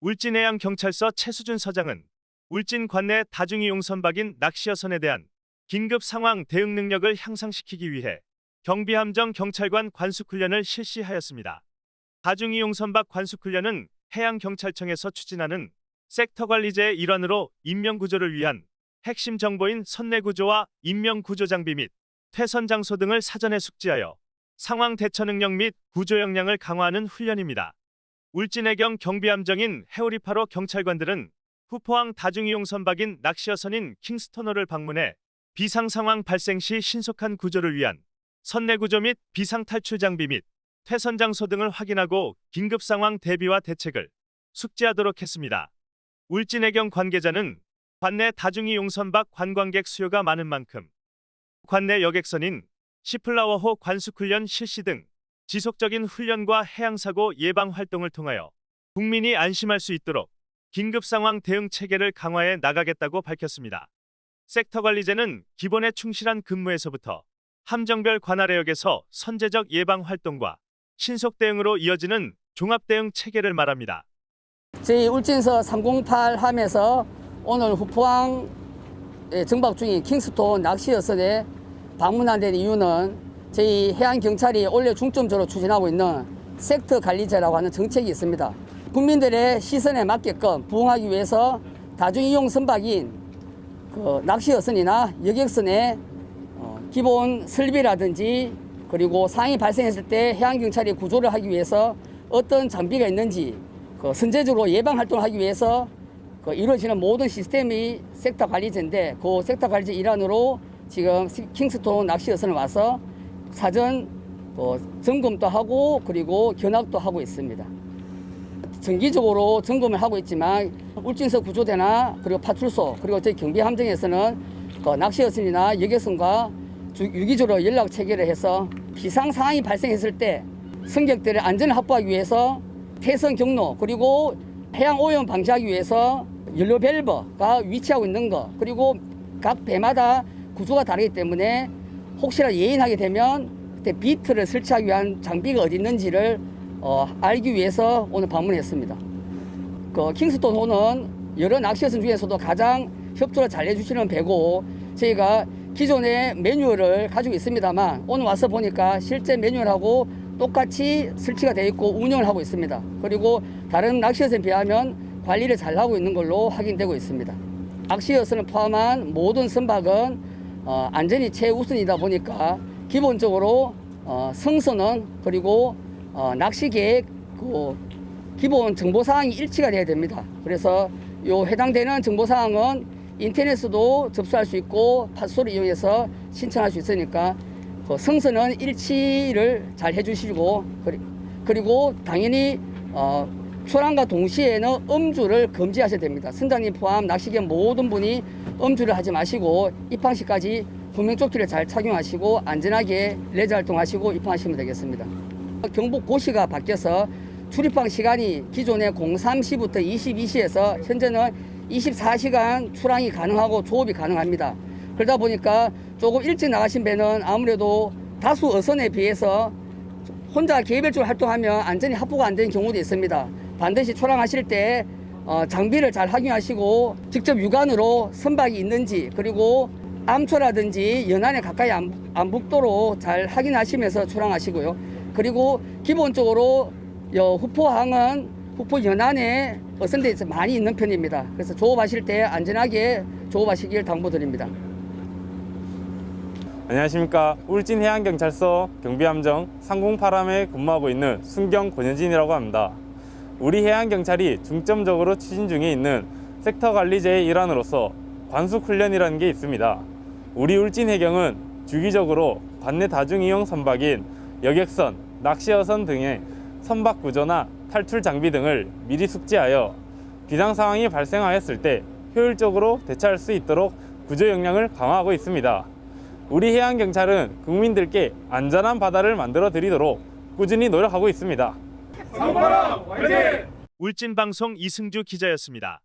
울진해양 경찰서 최수준 서장은 울진 관내 다중이용 선박인 낚시여선에 대한 긴급 상황 대응 능력을 향상시키기 위해 경비함정 경찰관 관숙훈련을 실시하였습니다. 다중이용 선박 관숙훈련은 해양경찰청에서 추진하는 섹터 관리제의 일환으로 인명구조를 위한 핵심 정보인 선내구조와 인명구조 장비 및 퇴선 장소 등을 사전에 숙지하여 상황 대처 능력 및 구조 역량을 강화하는 훈련입니다. 울진해경 경비함정인 해오리파로 경찰관들은 후포항 다중이용 선박인 낚시여선인 킹스토너를 방문해 비상 상황 발생 시 신속한 구조를 위한 선내 구조 및 비상 탈출 장비 및 퇴선 장소 등을 확인하고 긴급 상황 대비와 대책을 숙지하도록 했습니다. 울진해경 관계자는 관내 다중이용 선박 관광객 수요가 많은 만큼 관내 여객선인 시플라워호 관숙훈련 실시 등 지속적인 훈련과 해양사고 예방 활동을 통하여 국민이 안심할 수 있도록 긴급 상황 대응 체계를 강화해 나가겠다고 밝혔습니다. 섹터 관리제는 기본에 충실한 근무에서부터 함정별 관할해역에서 선제적 예방 활동과 신속 대응으로 이어지는 종합 대응 체계를 말합니다. 저희 울진서 308 함에서 오늘 후포항에 정박 중인 킹스톤 낚시여선에 방문한 데 이유는 저희 해양경찰이 올해 중점적으로 추진하고 있는 섹터 관리제라고 하는 정책이 있습니다. 국민들의 시선에 맞게끔 부응하기 위해서 다중이용 선박인 그 낚시여선이나 여객선의 어, 기본 설비라든지 그리고 상황이 발생했을 때 해양경찰이 구조를 하기 위해서 어떤 장비가 있는지 그 선제적으로 예방 활동을 하기 위해서 그 이루어지는 모든 시스템이 섹터 관리제인데 그 섹터 관리제 일환으로 지금 킹스톤 낚시여선을 와서 사전 그 점검도 하고 그리고 견학도 하고 있습니다. 정기적으로 점검을 하고 있지만 울진서 구조대나 그리고 파출소 그리고 저희 경비함정에서는 그 낚시여선이나 여객선과 주- 유기적으로 연락 체계를 해서 비상 상황이 발생했을 때 승객들의 안전을 확보하기 위해서 태선 경로 그리고 해양 오염 방지하기 위해서 연료 밸브가 위치하고 있는 거 그리고 각 배마다 구조가 다르기 때문에 혹시나 예인하게 되면 그때 비트를 설치하기 위한 장비가 어디 있는지를 어, 알기 위해서 오늘 방문했습니다. 그 킹스톤 호는 여러 낚시여선 중에서도 가장 협조를 잘 해주시는 배고 저희가 기존의 매뉴얼을 가지고 있습니다만 오늘 와서 보니까 실제 매뉴얼하고 똑같이 설치가 되어 있고 운영을 하고 있습니다. 그리고 다른 낚시여선에 비하면 관리를 잘 하고 있는 걸로 확인되고 있습니다. 낚시여선을 포함한 모든 선박은 어, 안전이 최우선이다 보니까 기본적으로 어, 성선은 그리고 어, 낚시 계획 그 기본 정보 사항이 일치가 돼야 됩니다. 그래서 요 해당되는 정보 사항은 인터넷으로 접수할 수 있고 파스를 이용해서 신청할 수 있으니까 그 성선은 일치를 잘 해주시고 그리- 그리고 당연히 어, 출항과 동시에는 음주를 금지하셔야 됩니다. 선장님 포함 낚시견 모든 분이 음주를 하지 마시고 입항 시까지 구명조끼를 잘 착용하시고 안전하게 레저 활동하시고 입항하시면 되겠습니다. 경북 고시가 바뀌어서 출입항 시간이 기존의 03시부터 22시에서 현재는 24시간 출항이 가능하고 조업이 가능합니다. 그러다 보니까 조금 일찍 나가신 배는 아무래도 다수 어선에 비해서 혼자 개별적으로 활동하면 안전이 확보가 안 되는 경우도 있습니다. 반드시 출항하실 때 어, 장비를 잘 확인하시고 직접 육안으로 선박이 있는지 그리고 암초라든지 연안에 가까이 안, 안 붙도록 잘 확인하시면서 출항하시고요. 그리고 기본적으로 여 후포항은 후포 연안에 어선들이 많이 있는 편입니다. 그래서 조업하실 때 안전하게 조업하시길 당부드립니다. 안녕하십니까 울진해양경찰서 경비함정 상공파람에 근무하고 있는 순경 권현진이라고 합니다 우리 해양경찰이 중점적으로 추진 중에 있는 섹터 관리제의 일환으로서 관숙훈련이라는 게 있습니다 우리 울진해경은 주기적으로 관내 다중이용 선박인 여객선, 낚시여선 등의 선박 구조나 탈출 장비 등을 미리 숙지하여 비상 상황이 발생하였을 때 효율적으로 대처할 수 있도록 구조 역량을 강화하고 있습니다. 우리 해양경찰은 국민들께 안전한 바다를 만들어 드리도록 꾸준히 노력하고 있습니다. 울진방송 이승주 기자였습니다.